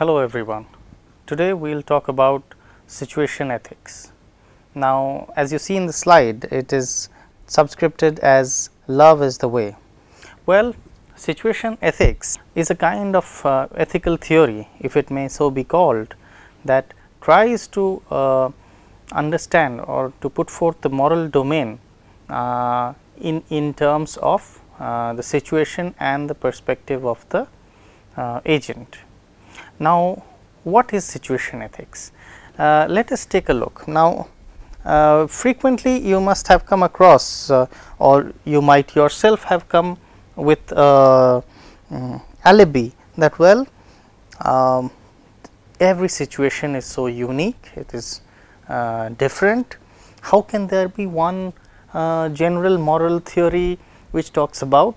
Hello everyone. Today we will talk about situation ethics. Now, as you see in the slide, it is subscripted as love is the way. Well, situation ethics is a kind of uh, ethical theory, if it may so be called, that tries to uh, understand or to put forth the moral domain uh, in, in terms of uh, the situation and the perspective of the uh, agent. Now, what is situation ethics? Uh, let us take a look. Now, uh, frequently you must have come across uh, or you might yourself have come with um, alibi that well um, every situation is so unique, it is uh, different. How can there be one uh, general moral theory which talks about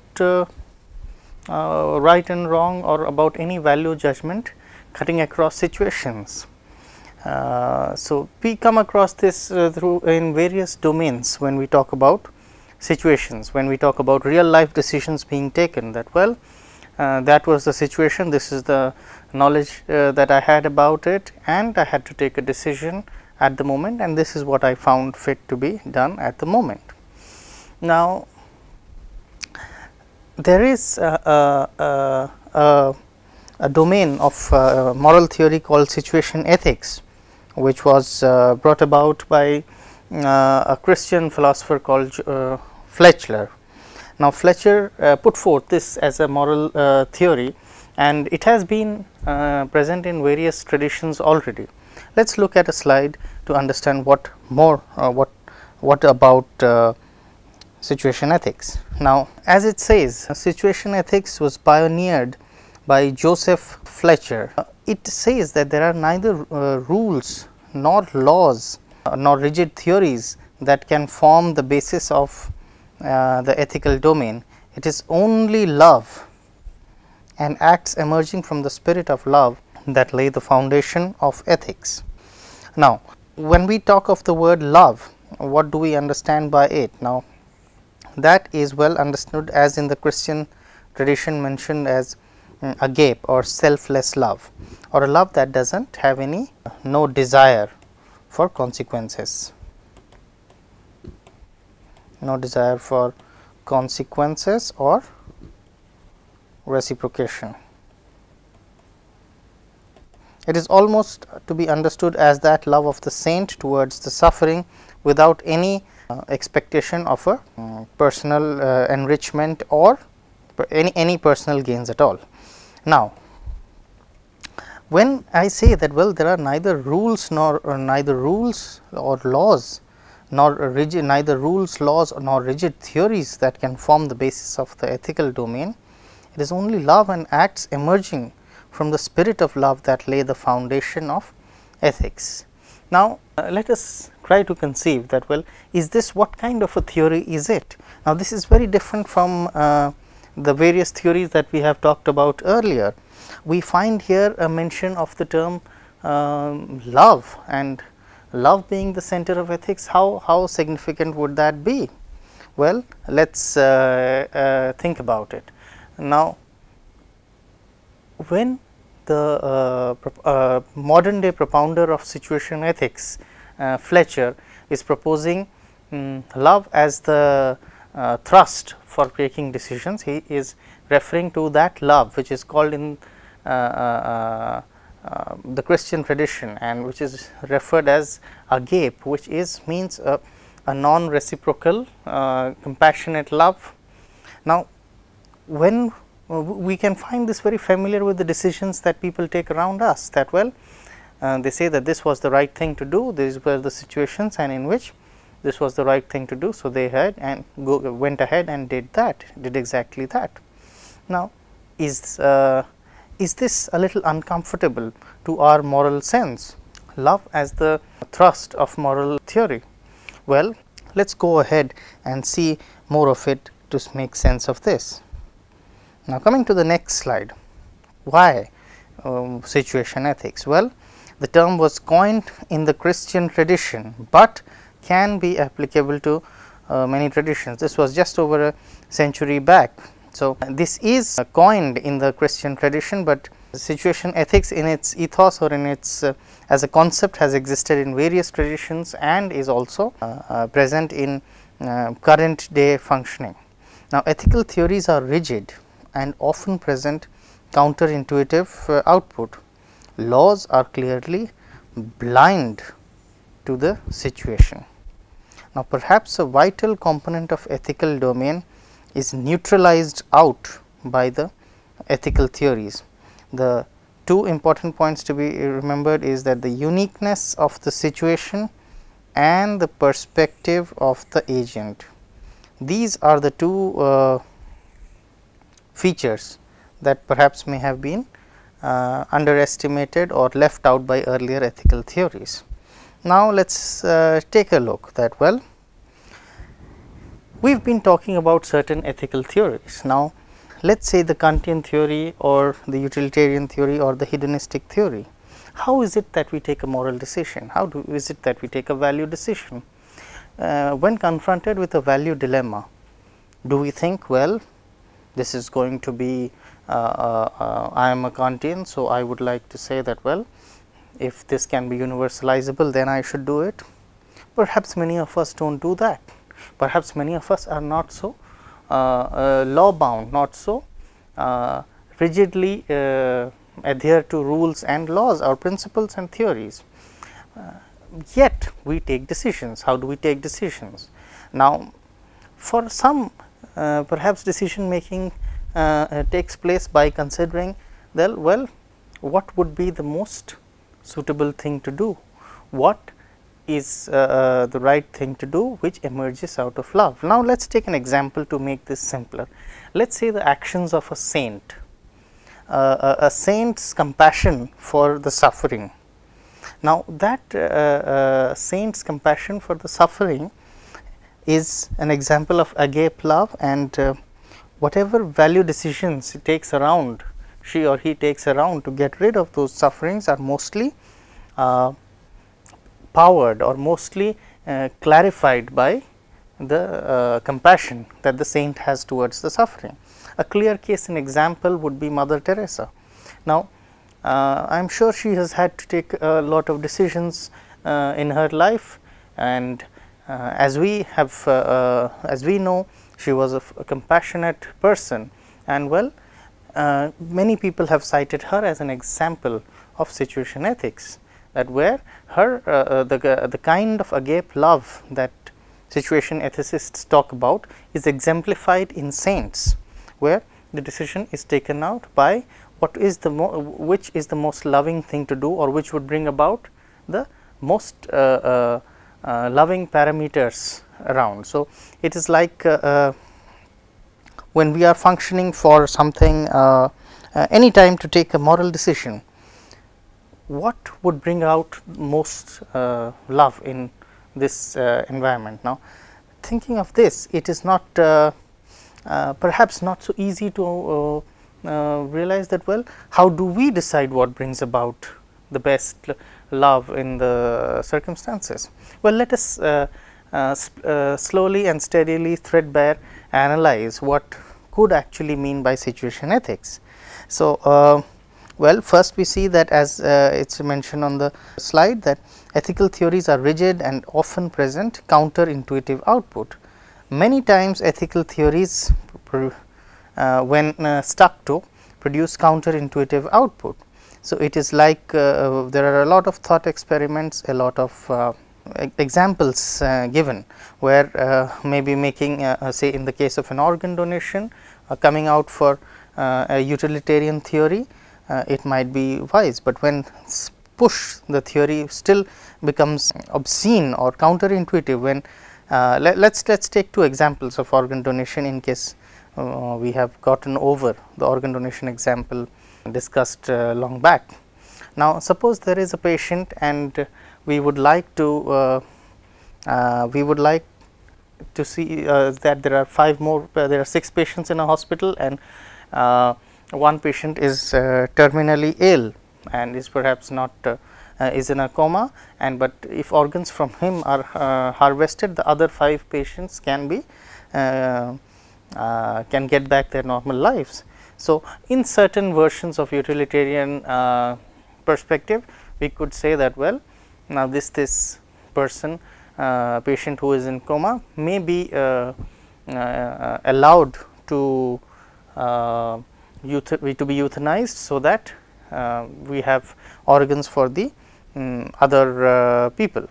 right and wrong or about any value judgment cutting across situations. Uh, so, we come across this uh, through in various domains when we talk about situations, when we talk about real life decisions being taken that well uh, that was the situation, this is the knowledge uh, that I had about it and I had to take a decision at the moment and this is what I found fit to be done at the moment. Now, there is a, a, a, a domain of uh, moral theory called situation ethics, which was uh, brought about by uh, a Christian philosopher called uh, Fletcher. Now, Fletcher uh, put forth this as a moral theory and it has been present in various traditions already. Let us look at a slide to understand what more what what about situation ethics. Now, as it says situation ethics was pioneered by Joseph Fletcher. Uh, it says that there are neither uh, rules nor laws uh, nor rigid theories that can form the basis of uh, the ethical domain. It is only love and acts emerging from the spirit of love that lay the foundation of ethics. Now, when we talk of the word love, what do we understand by it? Now, that is well understood as in the Christian tradition mentioned as um, agape or selfless love or a love that does not have any no desire for consequences, no desire for consequences or reciprocation. It is almost to be understood as that love of the saint towards the suffering without any uh, expectation of a um, personal uh, enrichment or any, any personal gains at all. Now, when I say that well there are neither rules nor neither rules or laws nor rigid neither rules laws nor rigid theories that can form the basis of the ethical domain, it is only love and acts emerging from the spirit of love that lay the foundation of ethics. Now, uh, let us try to conceive that well is this what kind of a theory is it. Now, this is very different from uh, the various theories that we have talked about earlier. We find here a mention of the term um, love and love being the center of ethics how, how significant would that be? Well, let us uh, uh, think about it. Now, when the uh, uh, modern day propounder of situation ethics uh, Fletcher is proposing um, love as the uh, thrust for taking decisions. He is referring to that love which is called in uh, uh, the Christian tradition and which is referred as agape which is means a, a non reciprocal compassionate love. Now, when we can find this very familiar with the decisions that people take around us that well uh, they say that this was the right thing to do these were the situations and in which this was the right thing to do. So, they had and go, went ahead and did that did exactly that. Now, is uh, is this a little uncomfortable to our moral sense love as the thrust of moral theory? Well, let us go ahead and see more of it to make sense of this. Now, coming to the next slide, why um, situation ethics? Well, the term was coined in the Christian tradition, but can be applicable to uh, many traditions. This was just over a century back. So, this is coined in the Christian tradition, but situation ethics in its ethos or in its uh, as a concept has existed in various traditions and is also uh, uh, present in uh, current day functioning. Now, ethical theories are rigid and often present counterintuitive uh, output. Laws are clearly blind to the situation. Now, perhaps a vital component of ethical domain is neutralized out by the ethical theories. The two important points to be remembered is that the uniqueness of the situation and the perspective of the agent. These are the two uh, features that perhaps may have been uh, underestimated or left out by earlier ethical theories. Now, let us uh, take a look that well we have been talking about certain ethical theories. Now, let us say the Kantian theory or the utilitarian theory or the hedonistic theory. How is it that we take a moral decision? How do, is it that we take a value decision? Uh, when confronted with a value dilemma, do we think well this is going to be uh, uh, uh I am a Kantian. So, I would like to say that well if this can be universalizable then I should do it. Perhaps many of us do not do that. Perhaps many of us are not so uh, uh, law bound, not so uh, rigidly adhere to rules and laws or principles and theories. yet we take decisions. How do we take decisions? Now, for some perhaps decision making takes place by considering well, well what would be the most suitable thing to do, what is uh, uh, the right thing to do which emerges out of love. Now, let us take an example to make this simpler. Let us say the actions of a saint, uh, a, a, saint's compassion for the suffering. Now, that uh, uh, saint's compassion for the suffering is an example of agape love and uh, whatever value decisions he takes around, she or he takes around to get rid of those sufferings are mostly powered or mostly uh, clarified by the uh, compassion that the saint has towards the suffering. A clear case and example would be Mother Teresa. Now, uh, I am sure she has had to take a lot of decisions uh, in her life and uh, as we have uh, as we know she was a, compassionate person and well many people have cited her as an example of situation ethics that where her uh, uh, the, uh, the kind of agape love that situation ethicists talk about is exemplified in saints, where the decision is taken out by what is the which is the most loving thing to do or which would bring about the most uh, uh, uh, loving parameters around. So, it is like when we are functioning for something any time to take a moral decision what would bring out most uh, love in this uh, environment. Now, thinking of this it is not uh, uh perhaps not so easy to uh, uh, realize that well how do we decide what brings about the best love in the circumstances. Well, let us slowly and steadily threadbare analyze what could actually mean by situation ethics. So, well, first we see that as uh, it is mentioned on the slide that ethical theories are rigid and often present counterintuitive output. Many times ethical theories uh, when uh, stuck to produce counterintuitive output. So, it is like uh, there are a lot of thought experiments, a lot of uh, examples uh, given where maybe making say in the case of an organ donation coming out for a utilitarian theory uh, it might be wise, but when push the theory still becomes obscene or counterintuitive when uh, let us let's, let's take two examples of organ donation in case uh, we have gotten over the organ donation example discussed uh, long back. Now, suppose there is a patient and we would like to uh, uh, we would like to see that there are five more there are six patients in a hospital and one patient is uh, terminally ill and is perhaps not uh, uh, is in a coma and but if organs from him are harvested the other 5 patients can be can get back their normal lives. So, in certain versions of utilitarian uh, perspective we could say that well now this this person uh, patient who is in coma may be uh, uh, allowed to uh, to be euthanized so that uh, we have organs for the um, other uh, people.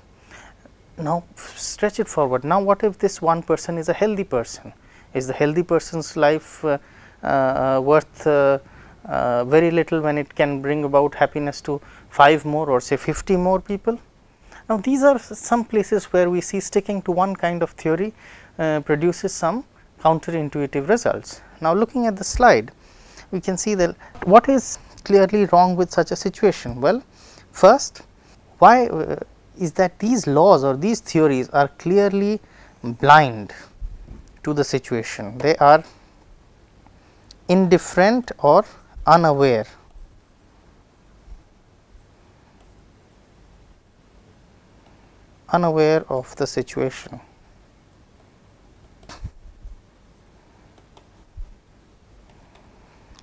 Now, stretch it forward. Now, what if this one person is a healthy person? Is the healthy person's life uh, uh worth uh, uh, very little when it can bring about happiness to 5 more or say 50 more people? Now, these are some places where we see sticking to one kind of theory produces some counterintuitive results. Now, looking at the slide, we can see that what is clearly wrong with such a situation? Well, first why uh, is that these laws or these theories are clearly blind to the situation. They are indifferent or unaware. unaware of the situation.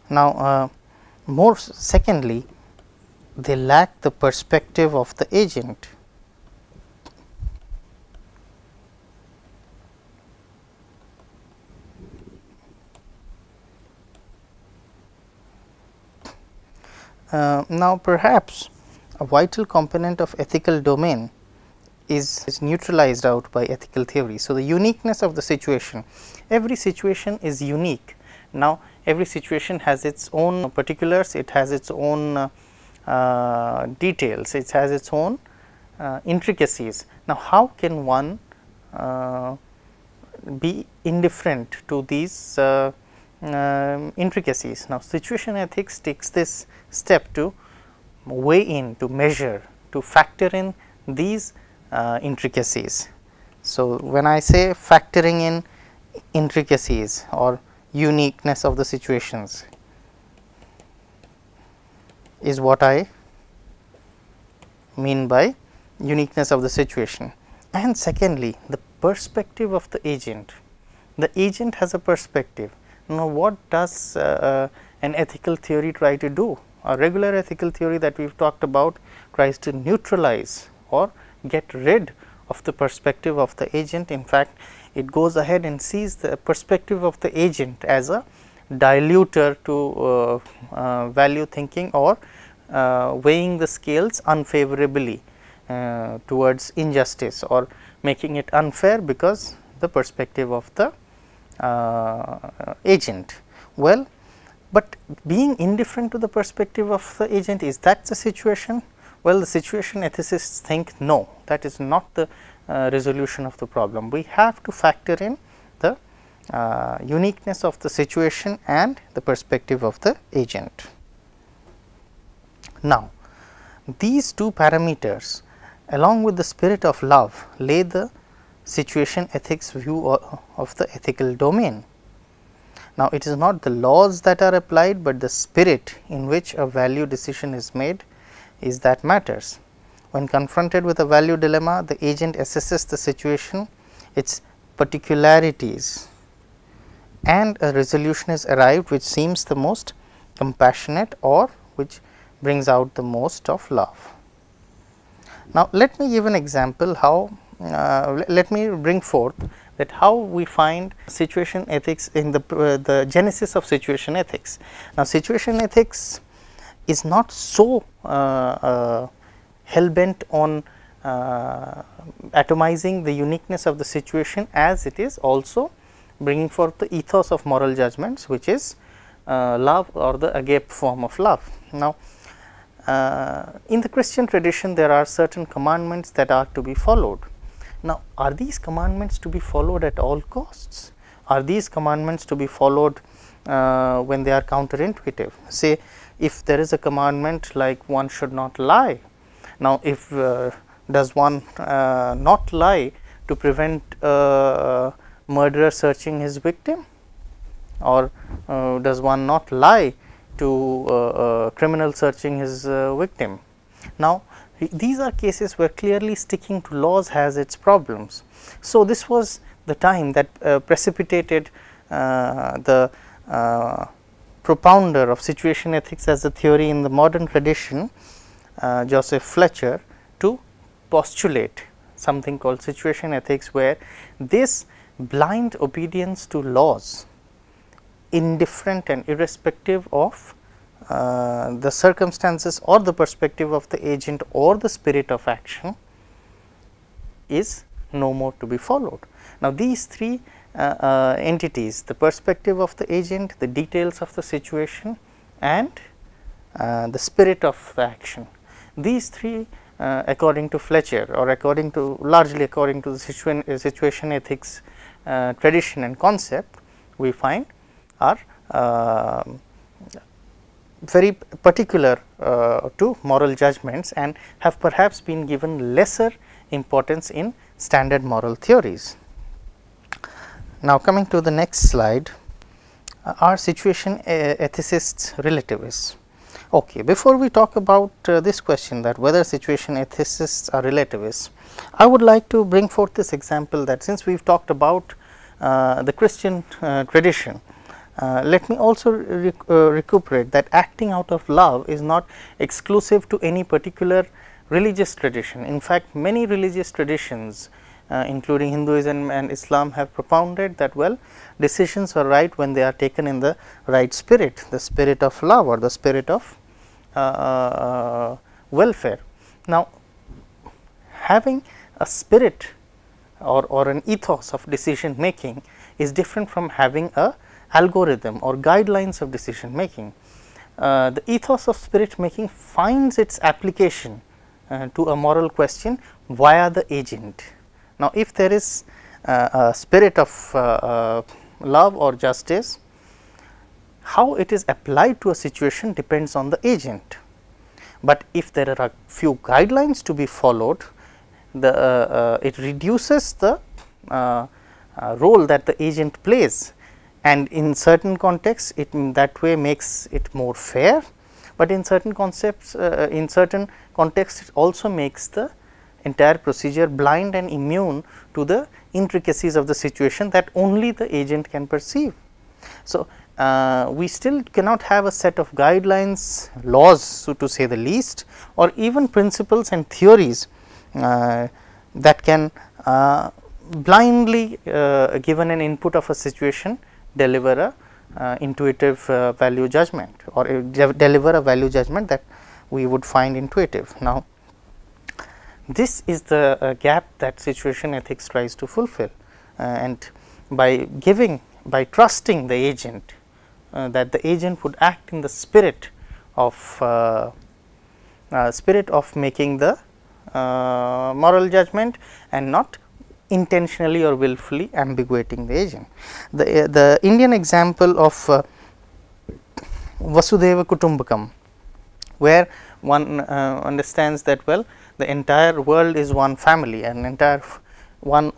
Now, uh, more secondly, they lack the perspective of the agent. Uh, now, perhaps a vital component of ethical domain is, is neutralized out by ethical theory. So, the uniqueness of the situation, every situation is unique. Now, every situation has its own particulars, it has its own uh, uh, details, it has its own uh, intricacies. Now, how can one uh, be indifferent to these uh, intricacies? Now, situation ethics takes this step to weigh in, to measure, to factor in these uh, intricacies. So, when I say factoring in intricacies or uniqueness of the situations is what I mean by uniqueness of the situation. And secondly, the perspective of the agent. The agent has a perspective. Now, what does uh, uh, an ethical theory try to do? A regular ethical theory that we have talked about tries to neutralize or get rid of the perspective of the agent. In fact, it goes ahead and sees the perspective of the agent as a diluter to uh, uh, value thinking or uh, weighing the scales unfavorably uh, towards injustice or making it unfair because the perspective of the agent. Well, but being indifferent to the perspective of the agent is that the situation? Well, the situation ethicists think no that is not the uh, resolution of the problem. We have to factor in the uh, uniqueness of the situation and the perspective of the agent. Now, these two parameters along with the spirit of love lay the situation ethics view of the ethical domain. Now, it is not the laws that are applied, but the spirit in which a value decision is made is that matters. When confronted with a value dilemma, the agent assesses the situation, its particularities and a resolution is arrived which seems the most compassionate or which brings out the most of love. Now, let me give an example how uh, let me bring forth that how we find situation ethics in the uh, the genesis of situation ethics. Now, situation ethics is not so uh, uh hell bent on uh, atomizing the uniqueness of the situation as it is also bringing forth the ethos of moral judgments which is uh, love or the agape form of love. Now, in the Christian tradition there are certain commandments that are to be followed. Now, are these commandments to be followed at all costs? Are these commandments to be followed uh, when they are counterintuitive? Say if there is a commandment like one should not lie now, if uh, does one uh, not lie to prevent uh, murderer searching his victim or uh, does one not lie to uh, criminal searching his victim. Now, these are cases where clearly sticking to laws has its problems. So, this was the time that uh, precipitated uh, the uh, propounder of situation ethics as a theory in the modern tradition uh, Joseph Fletcher to postulate something called situation ethics where this blind obedience to laws indifferent and irrespective of uh, the circumstances or the perspective of the agent or the spirit of action is no more to be followed. Now, these three uh, uh, entities the perspective of the agent, the details of the situation and uh, the spirit of the action. These three uh, according to Fletcher or according to largely according to the situation, situation ethics uh, tradition and concept we find are uh, very particular uh, to moral judgments and have perhaps been given lesser importance in standard moral theories. Now, coming to the next slide uh, are situation ethicists relativists. Okay, before we talk about uh, this question that whether situation ethicists are relativists, I would like to bring forth this example that since we have talked about uh, the Christian uh, tradition, uh, let me also rec uh, recuperate that acting out of love is not exclusive to any particular religious tradition. In fact, many religious traditions uh, including Hinduism and Islam have propounded that well decisions are right when they are taken in the right spirit, the spirit of love or the spirit of uh, uh, welfare. Now, having a spirit or, or an ethos of decision making is different from having a algorithm or guidelines of decision making. Uh, the ethos of spirit making finds its application uh, to a moral question via the agent. Now, if there is uh, a spirit of uh, love or justice, how it is applied to a situation depends on the agent. But if there are a few guidelines to be followed, the uh, uh, it reduces the uh, role that the agent plays and in certain contexts it in that way makes it more fair, but in certain concepts in certain contexts it also makes the entire procedure blind and immune to the intricacies of the situation that only the agent can perceive. So, uh, we still cannot have a set of guidelines, laws so to say the least or even principles and theories uh, that can uh, blindly uh, given an input of a situation deliver a uh, intuitive uh, value judgment or deliver a value judgment that we would find intuitive. Now, this is the gap that situation ethics tries to fulfill and by giving by trusting the agent uh, that the agent would act in the spirit of uh, uh, spirit of making the moral judgment and not intentionally or willfully ambiguating the agent. The, the Indian example of Vasudhaiva Kutumbakam, where one uh, understands that well the entire world is one family and entire one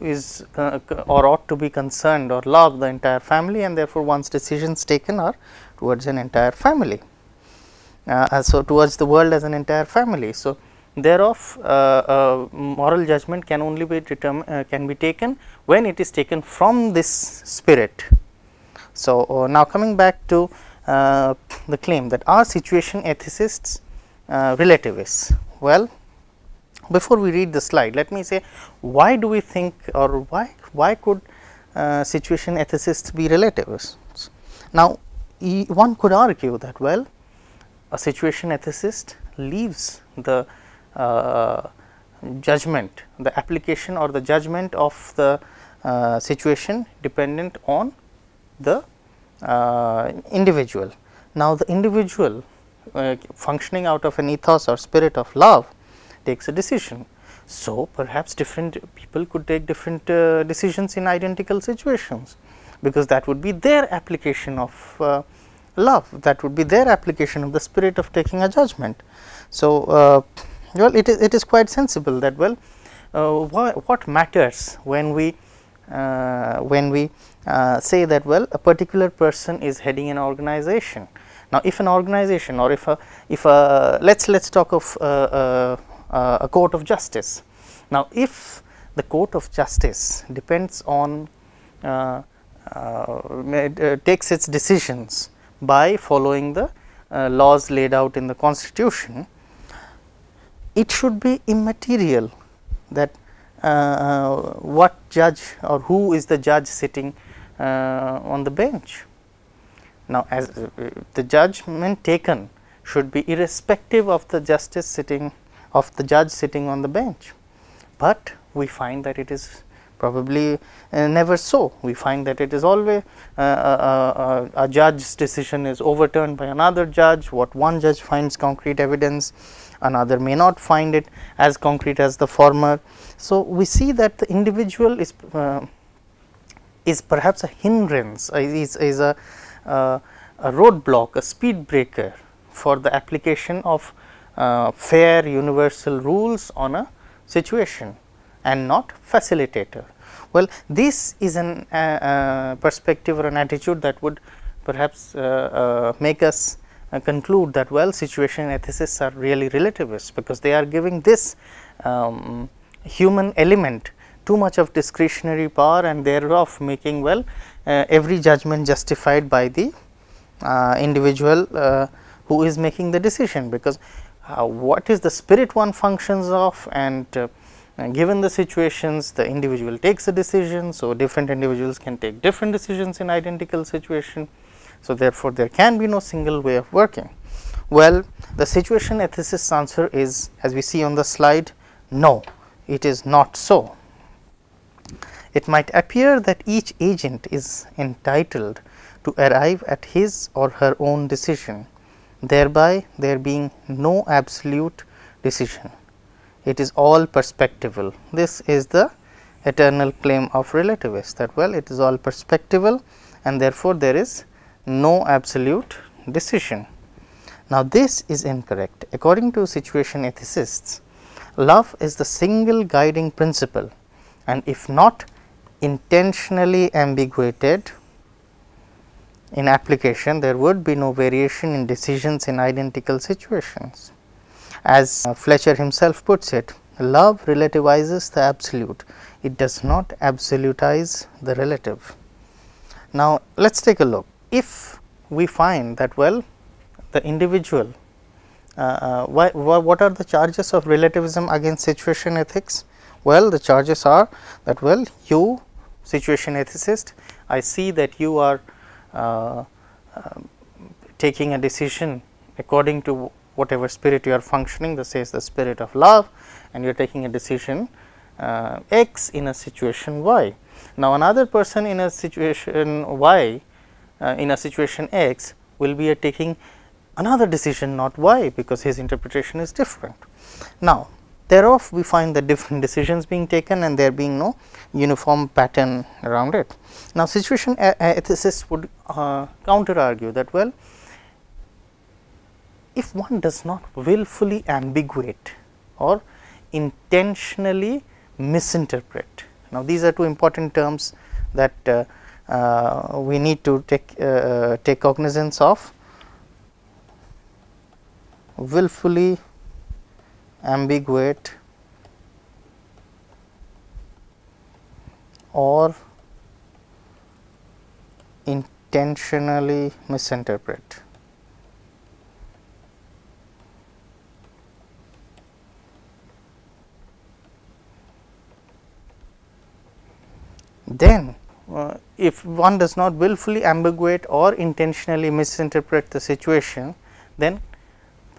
is uh, or ought to be concerned or love the entire family and therefore, one's decisions taken are towards an entire family. Uh, so, towards the world as an entire family. So, thereof uh, uh, moral judgment can only be determined uh, can be taken when it is taken from this spirit. So, uh, now coming back to the claim that are situation ethicists relativists. Well, before we read the slide, let me say why do we think or why, why could uh, situation ethicists be relativists? Now, e one could argue that well a situation ethicist leaves the uh, judgment, the application or the judgment of the uh, situation dependent on the uh, individual. Now, the individual uh, functioning out of an ethos or spirit of love takes a decision. So, perhaps different people could take different uh, decisions in identical situations, because that would be their application of uh, love, that would be their application of the spirit of taking a judgment. So, uh, well it is, it is quite sensible that well uh, what, matters when we uh, when we uh, say that well a particular person is heading an organization. Now, if an organization or if a if a let us let us talk of uh, a court of justice. Now, if the court of justice depends on uh, uh, takes its decisions by following the uh, laws laid out in the constitution, it should be immaterial that uh, uh, what judge or who is the judge sitting uh, on the bench. Now, as uh, the judgment taken should be irrespective of the justice sitting of the judge sitting on the bench, but we find that it is probably uh, never so. We find that it is always uh, a judge's decision is overturned by another judge, what one judge finds concrete evidence, another may not find it as concrete as the former. So, we see that the individual is uh, is perhaps a hindrance, is, is a, a roadblock, a speed breaker for the application of uh, fair universal rules on a situation and not facilitator. Well, this is an uh, uh, perspective or an attitude that would perhaps uh, uh, make us uh, conclude that well situation ethicists are really relativists, because they are giving this um, human element too much of discretionary power and thereof making well every judgment justified by the individual who is making the decision, because what is the spirit one functions of and and given the situations the individual takes a decision. So, different individuals can take different decisions in identical situation. So, therefore, there can be no single way of working. Well, the situation ethicist answer is as we see on the slide no, it is not so. It might appear that each agent is entitled to arrive at his or her own decision, thereby there being no absolute decision it is all perspectival. This is the eternal claim of relativists that well it is all perspectival and therefore, there is no absolute decision. Now, this is incorrect according to situation ethicists love is the single guiding principle and if not intentionally ambiguated in application there would be no variation in decisions in identical situations. As uh, Fletcher himself puts it, love relativizes the absolute, it does not absolutize the relative. Now, let us take a look. If we find that well the individual, uh, uh, why, what are the charges of relativism against situation ethics? Well, the charges are that well you situation ethicist, I see that you are uh, uh taking a decision according to whatever spirit you are functioning this is the spirit of love and you are taking a decision uh, x in a situation y. Now, another person in a situation y uh, in a situation x will be taking another decision not y because his interpretation is different. Now, thereof we find the different decisions being taken and there being no uniform pattern around it. Now, situation ethicists would uh, counter argue that well if one does not willfully ambiguate or intentionally misinterpret. Now, these are two important terms that uh, we need to take uh, take cognizance of willfully ambiguate or intentionally misinterpret. then uh, if one does not willfully ambiguate or intentionally misinterpret the situation, then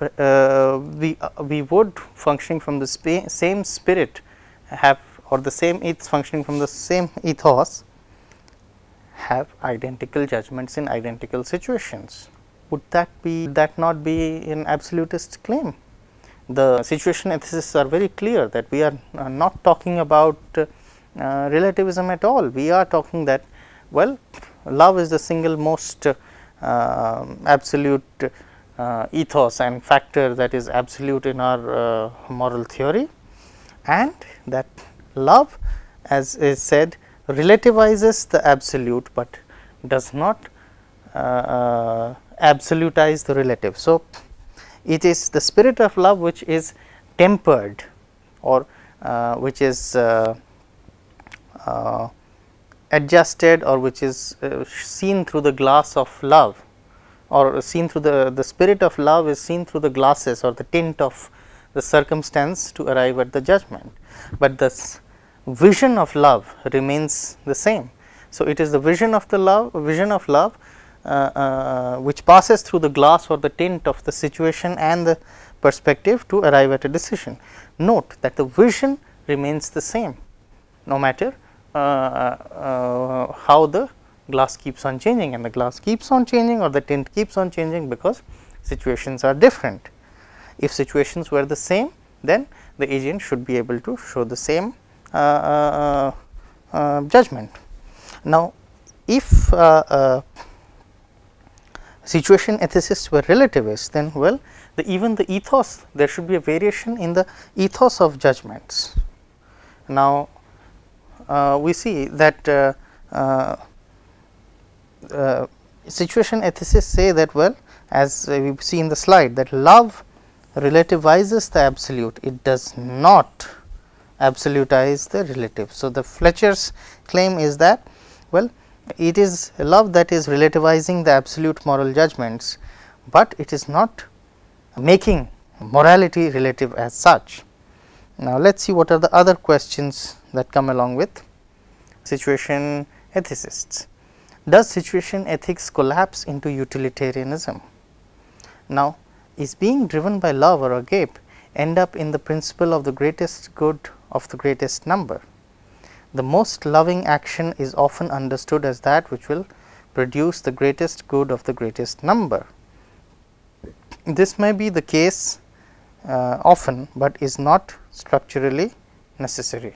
uh, we uh, we would functioning from the same spirit have or the same ethos functioning from the same ethos have identical judgments in identical situations. Would that be that not be an absolutist claim? The situation ethicists are very clear that we are not talking about uh, relativism at all. We are talking that well love is the single most uh, absolute uh, ethos and factor that is absolute in our uh, moral theory and that love as is said relativizes the absolute, but does not uh, absolutize the relative. So, it is the spirit of love which is tempered or which is adjusted or which is uh, seen through the glass of love or seen through the, the spirit of love is seen through the glasses or the tint of the circumstance to arrive at the judgment, but the vision of love remains the same. So, it is the vision of the love vision of love uh, uh, which passes through the glass or the tint of the situation and the perspective to arrive at a decision. Note that the vision remains the same no matter uh, uh, how the glass keeps on changing and the glass keeps on changing or the tint keeps on changing because situations are different. If situations were the same then the agent should be able to show the same uh, uh, uh, judgment. Now, if situation ethicists were relativists then well the even the ethos there should be a variation in the ethos of judgments. Now, uh, we see that uh, uh, situation ethicists say that well as we see in the slide that love relativizes the absolute it does not absolutize the relative. So, the Fletcher's claim is that well it is love that is relativizing the absolute moral judgments, but it is not making morality relative as such. Now, let us see what are the other questions that come along with situation ethicists. Does situation ethics collapse into utilitarianism? Now, is being driven by love or agape end up in the principle of the greatest good of the greatest number. The most loving action is often understood as that which will produce the greatest good of the greatest number. This may be the case uh, often, but is not structurally necessary.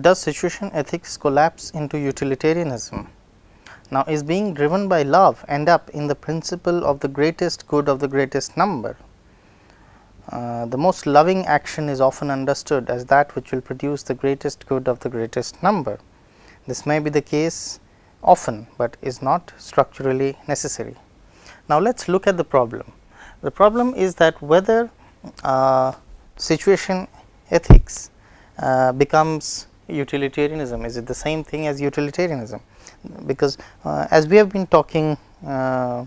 Does situation ethics collapse into utilitarianism? Now, is being driven by love end up in the principle of the greatest good of the greatest number? Uh, the most loving action is often understood as that which will produce the greatest good of the greatest number. This may be the case often, but is not structurally necessary. Now, let us look at the problem. The problem is that whether uh, situation ethics uh, becomes utilitarianism, is it the same thing as utilitarianism? Because uh, as we have been talking uh,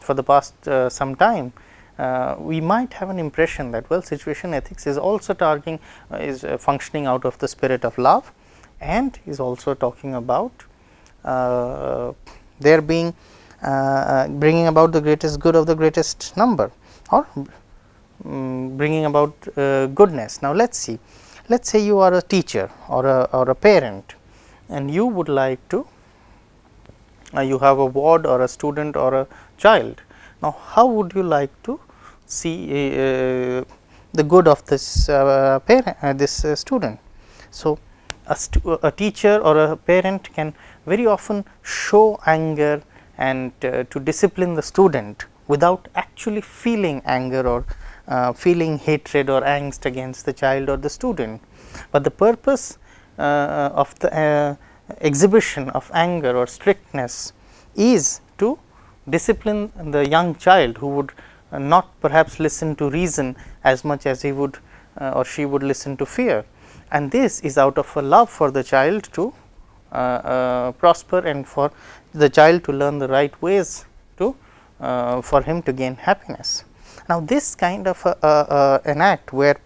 for the past some time, uh, we might have an impression that well situation ethics is also targeting uh, is uh, functioning out of the spirit of love and is also talking about uh, there being uh, uh, bringing about the greatest good of the greatest number or um, bringing about goodness. Now, let us see let us say you are a teacher or a, or a parent and you would like to you have a ward or a student or a child now, how would you like to see uh, the good of this uh, parent uh, this uh, student? So, a, a, teacher or a parent can very often show anger and uh, to discipline the student without actually feeling anger or uh, feeling hatred or angst against the child or the student, but the purpose of the exhibition of anger or strictness is to discipline the young child who would uh, not perhaps listen to reason as much as he would uh, or she would listen to fear. And this is out of a love for the child to uh, uh prosper and for the child to learn the right ways to uh, for him to gain happiness. Now, this kind of a, a, an act where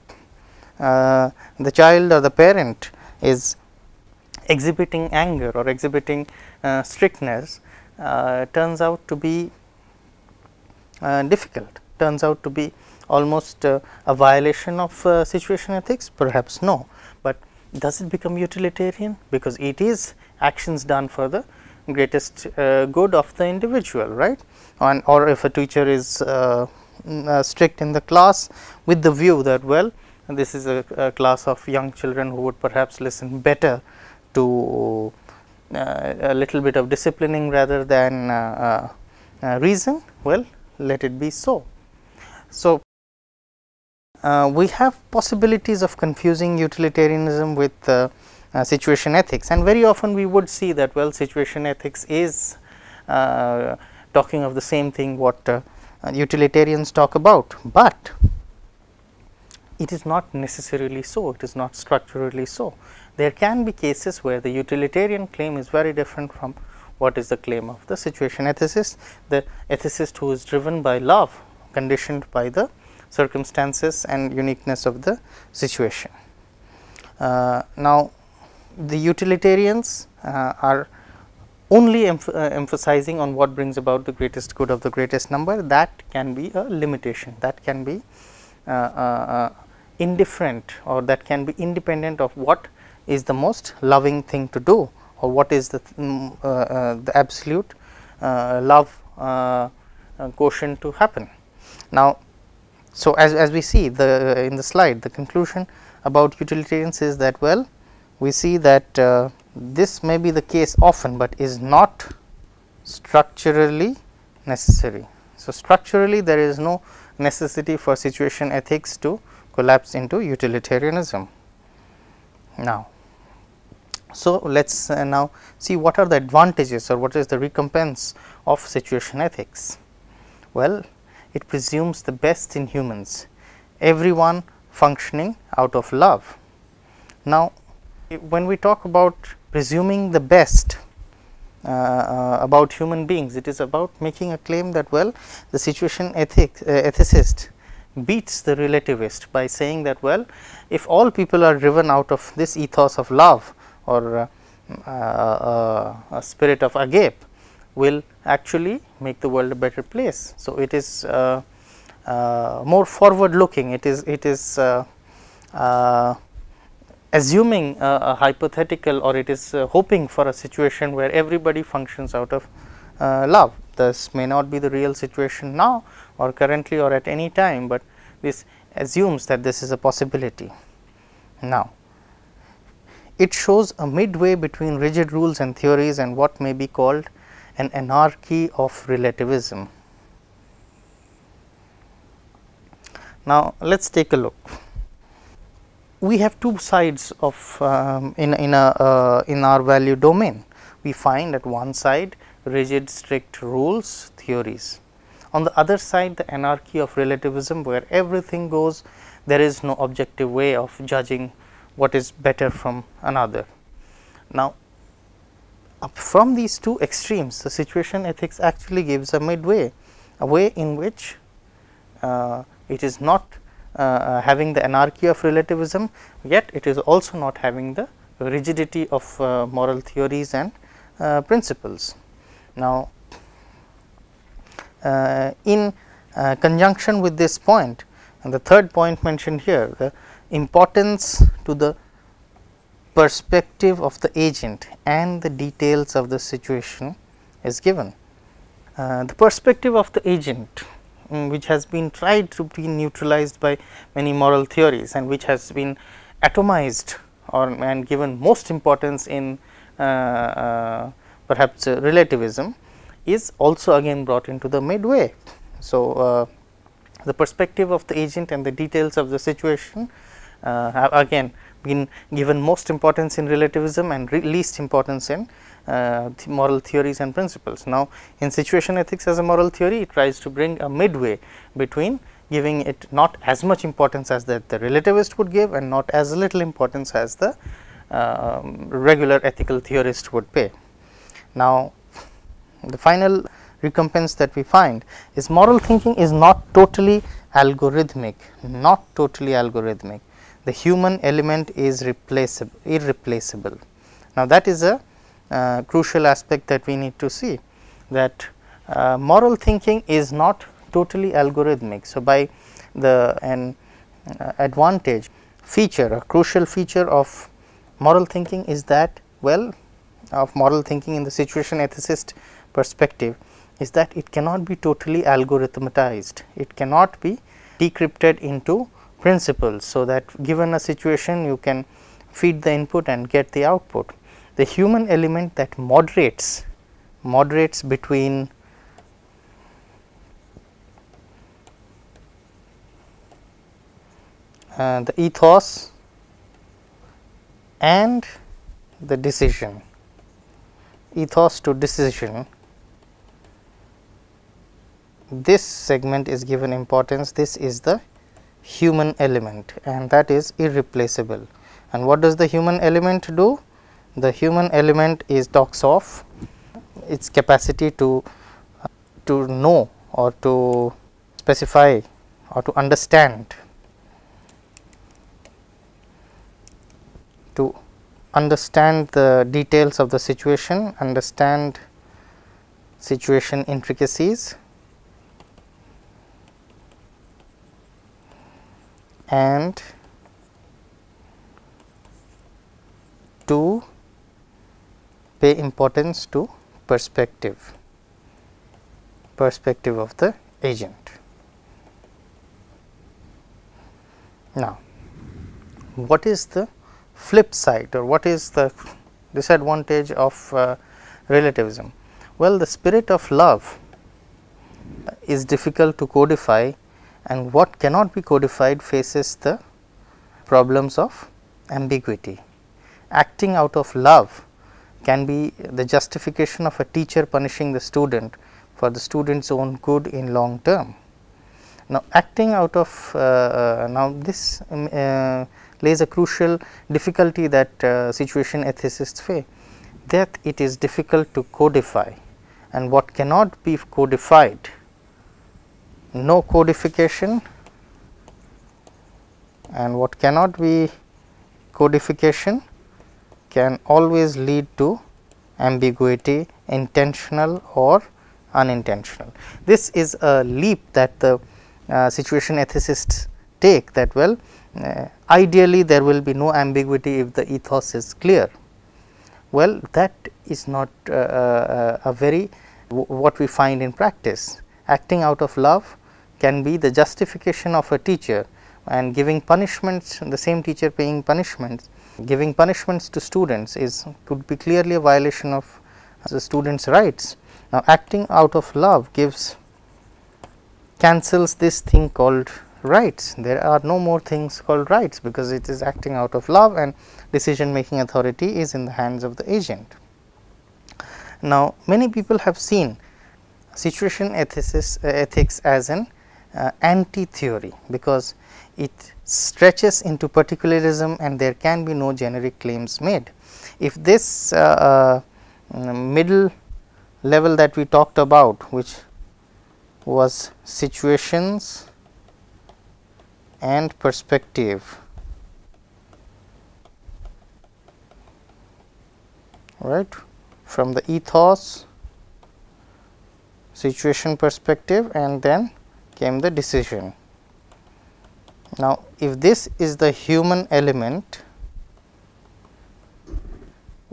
uh, the child or the parent is exhibiting anger or exhibiting strictness uh, turns out to be uh, difficult, turns out to be almost uh, a violation of situation ethics? Perhaps no, but does it become utilitarian? Because it is actions done for the greatest good of the individual right and or if a teacher is uh, strict in the class with the view that well this is a, a, class of young children who would perhaps listen better to uh, a little bit of disciplining rather than uh, uh, reason, well let it be so. So, we have possibilities of confusing utilitarianism with Uh, situation ethics. And very often we would see that well situation ethics is uh, talking of the same thing what uh, utilitarians talk about, but it is not necessarily so, it is not structurally so. There can be cases where the utilitarian claim is very different from what is the claim of the situation ethicist, the ethicist who is driven by love conditioned by the circumstances and uniqueness of the situation. Uh, now, the utilitarians uh, are only emph uh, emphasizing on what brings about the greatest good of the greatest number that can be a limitation that can be uh, uh, indifferent or that can be independent of what is the most loving thing to do or what is the um, the absolute love quotient to happen. Now, so as, as we see the in the slide the conclusion about utilitarians is that well we see that uh, this may be the case often, but is not structurally necessary. So, structurally there is no necessity for situation ethics to collapse into utilitarianism. Now, so let us uh, now see what are the advantages or what is the recompense of situation ethics. Well, it presumes the best in humans, everyone functioning out of love. Now, when we talk about presuming the best uh, uh, about human beings, it is about making a claim that well the situation ethic, uh, ethicist beats the relativist by saying that well if all people are driven out of this ethos of love or uh, uh, a spirit of agape will actually make the world a better place. So, it is uh, more forward looking it is it is assuming a, a, hypothetical or it is uh, hoping for a situation where everybody functions out of uh, love. This may not be the real situation now or currently or at any time, but this assumes that this is a possibility. Now, it shows a midway between rigid rules and theories and what may be called an anarchy of relativism. Now, let us take a look we have two sides of um, in in a uh, in our value domain. We find at one side rigid strict rules theories. On the other side the anarchy of relativism where everything goes there is no objective way of judging what is better from another. Now, from these two extremes the situation ethics actually gives a midway a way in which uh, it is not uh, uh, having the anarchy of relativism, yet it is also not having the rigidity of uh, moral theories and principles. Now, in conjunction with this point and the third point mentioned here the importance to the perspective of the agent and the details of the situation is given. Uh, the perspective of the agent um, which has been tried to be neutralized by many moral theories and which has been atomized or and given most importance in uh, uh, perhaps uh, relativism is also again brought into the midway. So, uh, the perspective of the agent and the details of the situation uh, have again been given most importance in relativism and least importance in uh, moral theories and principles. Now, in situation ethics as a moral theory, it tries to bring a midway between giving it not as much importance as that the relativist would give and not as little importance as the uh, regular ethical theorist would pay. Now, the final recompense that we find is moral thinking is not totally algorithmic, not totally algorithmic. The human element is replaceable, irreplaceable. Now, that is a uh, crucial aspect that we need to see that uh, moral thinking is not totally algorithmic. So, by the an uh, advantage feature a crucial feature of moral thinking is that well of moral thinking in the situation ethicist perspective is that it cannot be totally algorithmatized. It cannot be decrypted into principles. So, that given a situation you can feed the input and get the output the human element that moderates moderates between uh, the ethos and the decision. Ethos to decision. This segment is given importance. This is the human element and that is irreplaceable. And what does the human element do the human element is talks of its capacity to to know or to specify or to understand to understand the details of the situation, understand situation intricacies and to pay importance to perspective, perspective of the agent. Now, what is the flip side or what is the disadvantage of uh, relativism? Well, the spirit of love is difficult to codify and what cannot be codified faces the problems of ambiguity. Acting out of love can be the justification of a teacher punishing the student for the student's own good in long term. Now, acting out of uh, uh, now this um, uh, lays a crucial difficulty that uh, situation ethicists face that it is difficult to codify and what cannot be codified no codification and what cannot be codification can always lead to ambiguity intentional or unintentional. This is a leap that the uh, situation ethicists take that well uh, ideally there will be no ambiguity if the ethos is clear. Well that is not uh, uh a very what we find in practice acting out of love can be the justification of a teacher and giving punishments the same teacher paying punishments giving punishments to students is could be clearly a violation of the students rights. Now, acting out of love gives cancels this thing called rights there are no more things called rights because it is acting out of love and decision making authority is in the hands of the agent. Now, many people have seen situation ethics, uh, ethics as an uh, anti theory because it stretches into particularism and there can be no generic claims made. If this uh, uh, middle level that we talked about which was situations and perspective right from the ethos situation perspective and then came the decision. Now, if this is the human element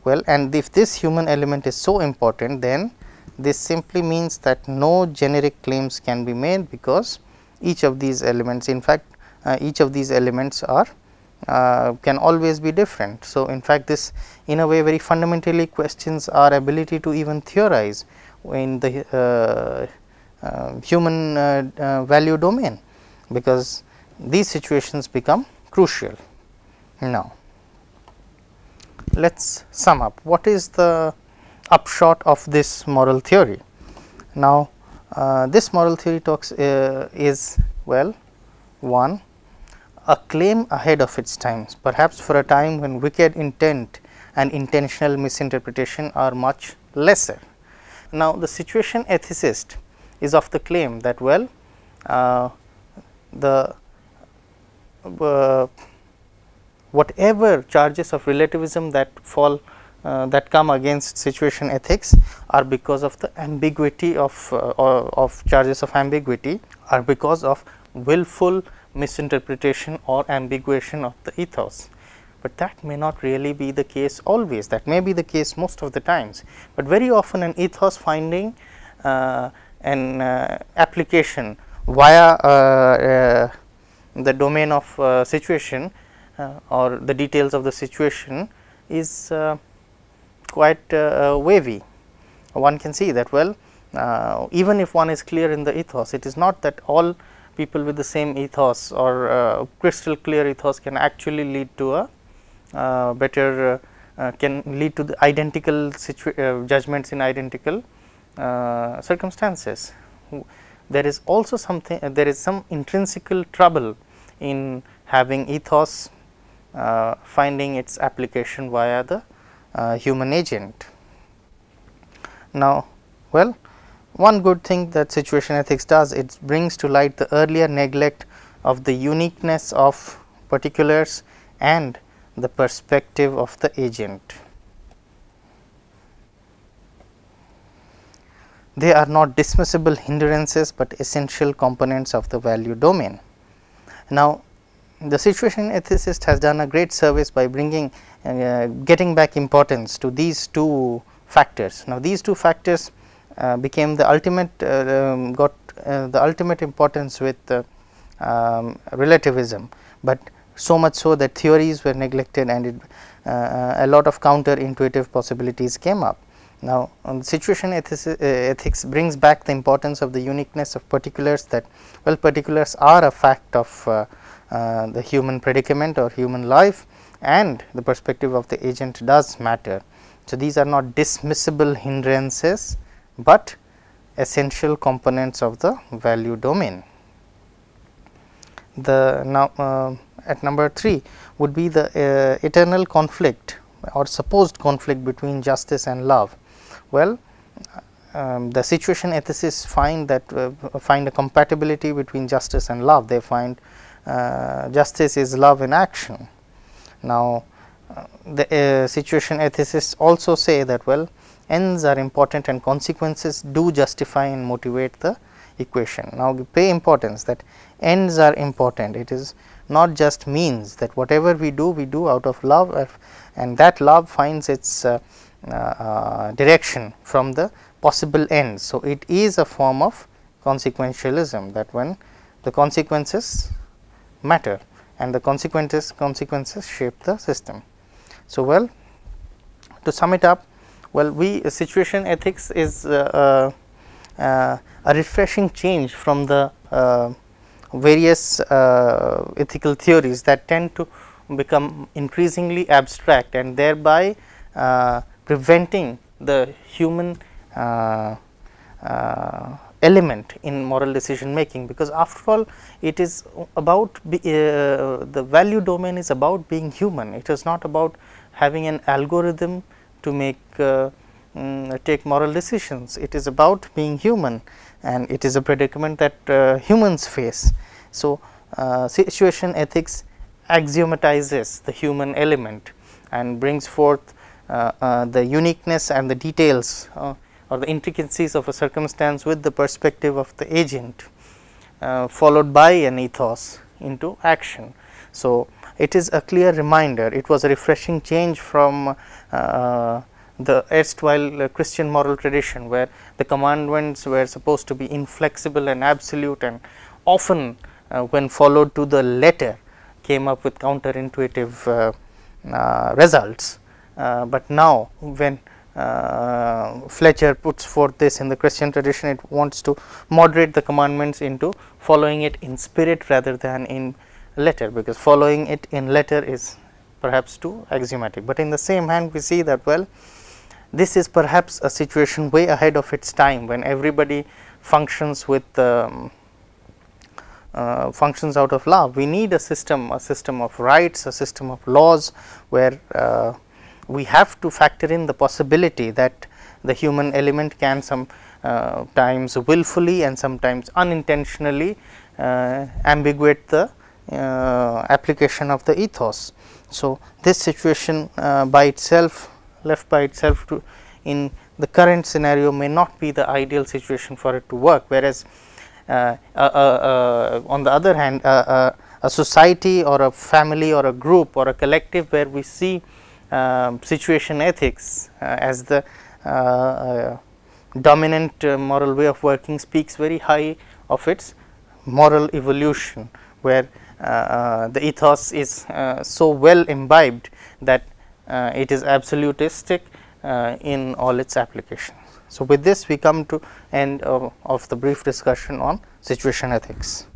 well and if this human element is so important then this simply means that no generic claims can be made because each of these elements in fact uh, each of these elements are uh, can always be different. So, in fact, this in a way very fundamentally questions our ability to even theorize in the uh, uh, human uh, uh, value domain, because these situations become crucial. Now, let us sum up what is the upshot of this moral theory. Now, uh, this moral theory talks uh, is well one a claim ahead of its times perhaps for a time when wicked intent and intentional misinterpretation are much lesser. Now, the situation ethicist is of the claim that well uh, the uh, whatever charges of relativism that fall uh, that come against situation ethics are because of the ambiguity of uh, of charges of ambiguity are because of willful misinterpretation or ambiguation of the ethos. But that may not really be the case always. That may be the case most of the times, but very often an ethos finding uh, an uh, application via uh, uh the domain of uh, situation uh, or the details of the situation is quite wavy. One can see that well even if one is clear in the ethos it is not that all people with the same ethos or crystal clear ethos can actually lead to a uh, better uh, can lead to the identical uh, judgments in identical circumstances. There is also something there is some intrinsical trouble in having ethos uh, finding its application via the uh, human agent. Now, well one good thing that situation ethics does it brings to light the earlier neglect of the uniqueness of particulars and the perspective of the agent. They are not dismissible hindrances, but essential components of the value domain. Now, the situation ethicist has done a great service by bringing uh, getting back importance to these two factors. Now, these two factors uh, became the ultimate uh, um, got uh, the ultimate importance with um, relativism, but so much so that theories were neglected and it, a lot of counter intuitive possibilities came up. Now, um, situation ethics, uh, ethics, brings back the importance of the uniqueness of particulars that well particulars are a fact of uh, uh, the human predicament or human life and the perspective of the agent does matter. So, these are not dismissible hindrances but essential components of the value domain. The now uh, at number 3 would be the uh, eternal conflict or supposed conflict between justice and love. Well, um, the situation ethicists find that uh, find a compatibility between justice and love. They find uh, justice is love in action. Now, uh, the uh, situation ethicists also say that well ends are important and consequences do justify and motivate the equation. Now, pay importance that ends are important it is not just means that whatever we do we do out of love and that love finds its uh, uh, direction from the possible ends. So, it is a form of consequentialism that when the consequences matter and the consequences consequences shape the system. So, well to sum it up well, we situation ethics is uh, uh, uh, a refreshing change from the various ethical theories that tend to become increasingly abstract and thereby preventing the human uh, uh, element in moral decision making because after all it is about be, uh, the value domain is about being human it is not about having an algorithm to make uh, um, take moral decisions. It is about being human and it is a predicament that uh, humans face. So, uh, situation ethics axiomatizes the human element and brings forth the uniqueness and the details uh, or the intricacies of a circumstance with the perspective of the agent followed by an ethos into action. So, it is a clear reminder it was a refreshing change from uh, the erstwhile uh, Christian moral tradition where the commandments were supposed to be inflexible and absolute and often uh, when followed to the letter came up with counterintuitive results. But now when uh, Fletcher puts forth this in the Christian tradition, it wants to moderate the commandments into following it in spirit rather than in letter, because following it in letter is perhaps too axiomatic, but in the same hand we see that well this is perhaps a situation way ahead of its time when everybody functions with um, uh, functions out of love. We need a system, a system of rights, a system of laws where uh, we have to factor in the possibility that the human element can some uh, times willfully and sometimes unintentionally uh, ambiguate the uh, application of the ethos. So, this situation by itself left by itself to in the current scenario may not be the ideal situation for it to work, whereas uh, uh, uh, on the other hand a society or a family or a group or a collective where we see Um, situation ethics uh, as the uh, uh, dominant moral way of working speaks very high of its moral evolution, where uh, uh, the ethos is uh, so well imbibed that it is absolutistic in all its applications. So, with this we come to end of, of the brief discussion on situation ethics.